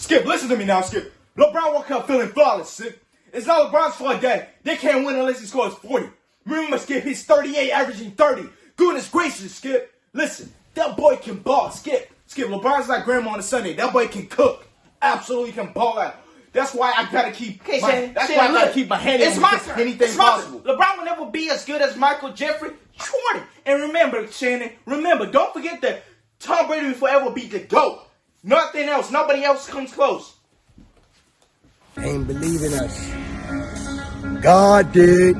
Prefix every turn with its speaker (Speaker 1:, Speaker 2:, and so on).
Speaker 1: Skip, listen to me now, Skip. LeBron woke up feeling flawless, Skip. It's not LeBron's fault that they can't win unless he scores 40. Remember, Skip, he's 38, averaging 30. Goodness gracious, Skip. Listen, that boy can ball, Skip. Skip, LeBron's like grandma on a Sunday. That boy can cook. Absolutely can ball out. That's why I gotta keep.
Speaker 2: Okay,
Speaker 1: my,
Speaker 2: Shannon,
Speaker 1: that's
Speaker 2: Shannon,
Speaker 1: why I gotta keep my hand
Speaker 2: it's
Speaker 1: in
Speaker 2: my turn.
Speaker 1: anything
Speaker 2: It's
Speaker 1: possible.
Speaker 2: LeBron will never be as good as Michael Jeffrey Jordan. And remember, Shannon, remember, don't forget that Tom Brady will forever be the GOAT. Nothing else. Nobody else comes close.
Speaker 3: Ain't believing us. God did.